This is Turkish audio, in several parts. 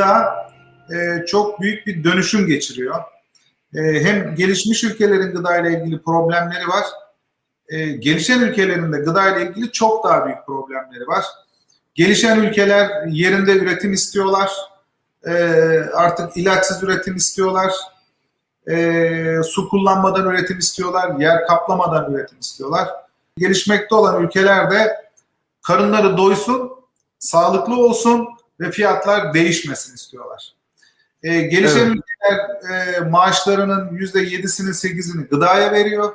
gıda e, çok büyük bir dönüşüm geçiriyor. E, hem gelişmiş ülkelerin gıda ile ilgili problemleri var. E, gelişen ülkelerin de gıda ile ilgili çok daha büyük problemleri var. Gelişen ülkeler yerinde üretim istiyorlar. E, artık ilaçsız üretim istiyorlar. E, su kullanmadan üretim istiyorlar. Yer kaplamadan üretim istiyorlar. Gelişmekte olan ülkelerde karınları doysun, sağlıklı olsun ve fiyatlar değişmesin istiyorlar. E, gelişen evet. ülkeler e, maaşlarının yüzde yedisini sekizini gıdaya veriyor.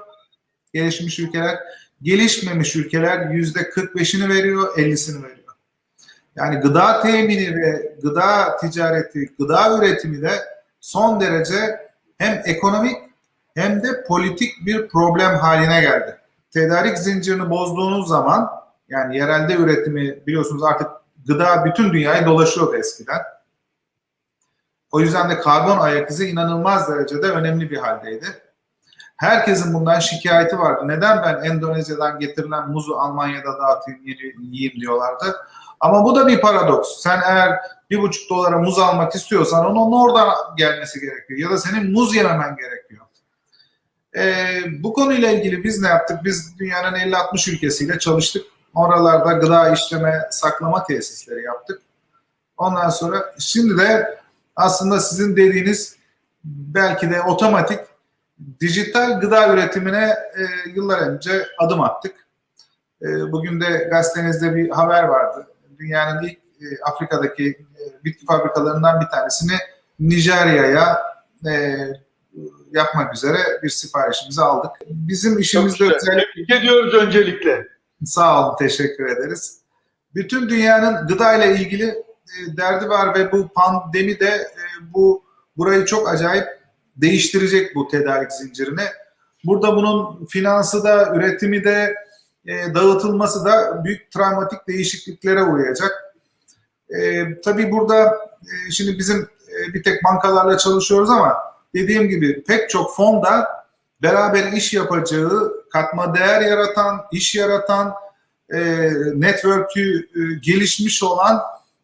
Gelişmiş ülkeler. Gelişmemiş ülkeler yüzde kırk beşini veriyor, ellisini veriyor. Yani gıda temini ve gıda ticareti, gıda üretimi de son derece hem ekonomik hem de politik bir problem haline geldi. Tedarik zincirini bozduğunuz zaman yani yerelde üretimi biliyorsunuz artık gıda bütün dünyayı dolaşıyordu eskiden. O yüzden de karbon ayak izi inanılmaz derecede önemli bir haldeydi. Herkesin bundan şikayeti vardı. Neden ben Endonezya'dan getirilen muzu Almanya'da dağıtayım, yiyeyim diyorlardı. Ama bu da bir paradoks. Sen eğer bir buçuk dolara muz almak istiyorsan onun oradan gelmesi gerekiyor. Ya da senin muz yememen gerekiyor. Ee, bu konuyla ilgili biz ne yaptık? Biz dünyanın 50-60 ülkesiyle çalıştık. Oralarda gıda işleme, saklama tesisleri yaptık. Ondan sonra şimdi de aslında sizin dediğiniz belki de otomatik dijital gıda üretimine e, yıllar önce adım attık. E, bugün de gazetenizde bir haber vardı. Dünyanın ilk e, Afrika'daki e, bitki fabrikalarından bir tanesini Nijerya'ya e, yapmak üzere bir siparişimizi aldık. Bizim işimizde özellikle... Tebrik ediyoruz öncelikle. Sağ olun, teşekkür ederiz. Bütün dünyanın gıda ile ilgili e, derdi var ve bu pandemi de e, bu burayı çok acayip değiştirecek bu tedarik zincirini. Burada bunun finansı da, üretimi de, e, dağıtılması da büyük travmatik değişikliklere uğrayacak. Tabii burada şimdi bizim bir tek bankalarla çalışıyoruz ama dediğim gibi pek çok fonda beraber iş yapacağı, katma değer yaratan, iş yaratan, e, network'ü e, gelişmiş olan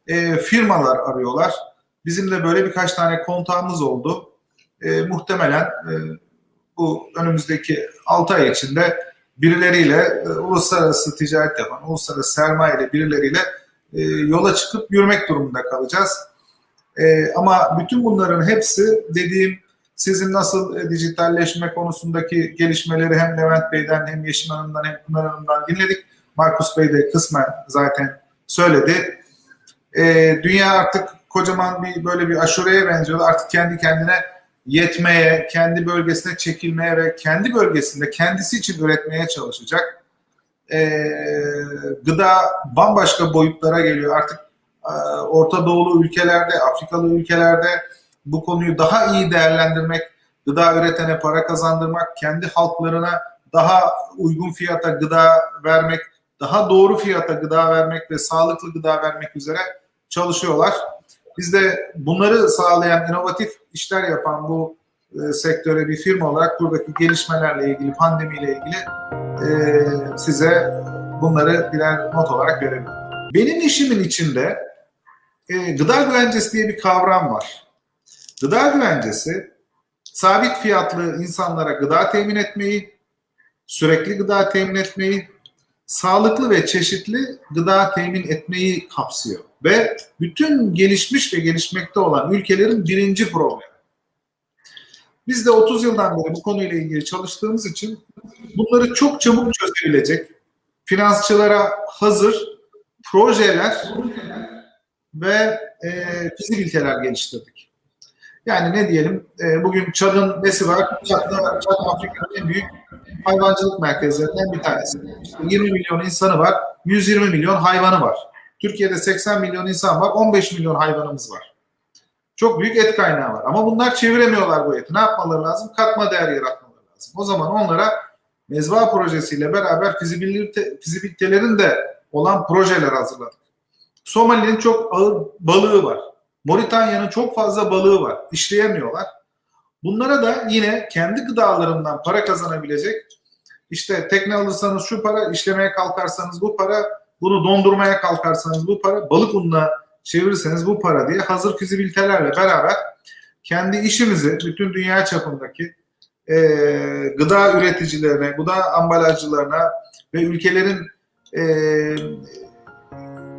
e, firmalar arıyorlar. Bizim de böyle birkaç tane kontağımız oldu. E, muhtemelen e, bu önümüzdeki 6 ay içinde birileriyle e, uluslararası ticaret yapan, uluslararası sermaye ile birileriyle e, yola çıkıp yürümek durumunda kalacağız. E, ama bütün bunların hepsi dediğim sizin nasıl e, dijitalleşme konusundaki gelişmeleri hem Levent Bey'den hem Yeşim Hanım'dan hem Pınar Hanım'dan dinledik. Markus Bey de kısmen zaten söyledi. E, dünya artık kocaman bir böyle bir aşureye benziyor. Artık kendi kendine yetmeye, kendi bölgesine çekilmeye ve kendi bölgesinde kendisi için üretmeye çalışacak. E, gıda bambaşka boyutlara geliyor. Artık e, Orta Doğulu ülkelerde, Afrikalı ülkelerde bu konuyu daha iyi değerlendirmek, gıda üretene para kazandırmak, kendi halklarına daha uygun fiyata gıda vermek, daha doğru fiyata gıda vermek ve sağlıklı gıda vermek üzere çalışıyorlar. Biz de bunları sağlayan inovatif işler yapan bu e, sektöre bir firma olarak buradaki gelişmelerle ilgili, pandemiyle ilgili e, size bunları birer not olarak verelim. Benim işimin içinde e, gıda güvencesi diye bir kavram var. Gıda güvencesi sabit fiyatlı insanlara gıda temin etmeyi, sürekli gıda temin etmeyi, sağlıklı ve çeşitli gıda temin etmeyi kapsıyor. Ve bütün gelişmiş ve gelişmekte olan ülkelerin birinci problemi. Biz de 30 yıldan beri bu konuyla ilgili çalıştığımız için bunları çok çabuk çözebilecek finansçılara hazır projeler ve e, fizibiliteler geliştirdik. Yani ne diyelim, e, bugün Çad'ın nesi var? Çad'da, Çad Afrika'nın en büyük hayvancılık merkezlerinden bir tanesi. İşte 20 milyon insanı var, 120 milyon hayvanı var. Türkiye'de 80 milyon insan var, 15 milyon hayvanımız var. Çok büyük et kaynağı var. Ama bunlar çeviremiyorlar bu eti. Ne yapmaları lazım? Katma değer yaratmaları lazım. O zaman onlara mezba projesiyle beraber fizibilite, fizibilitelerin de olan projeler hazırladık. Somali'nin çok ağır balığı var. Moritanya'nın çok fazla balığı var. İşleyemiyorlar. Bunlara da yine kendi gıdalarından para kazanabilecek işte tekne alırsanız şu para, işlemeye kalkarsanız bu para, bunu dondurmaya kalkarsanız bu para, balık ununa çevirirseniz bu para diye hazır fizibilitelerle beraber kendi işimizi bütün dünya çapındaki e, gıda üreticilerine, gıda ambalajcılarına ve ülkelerin e,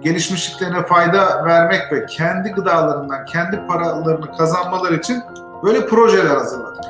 gelişmişliklerine fayda vermek ve kendi gıdalarından kendi paralarını kazanmaları için böyle projeler hazırladık.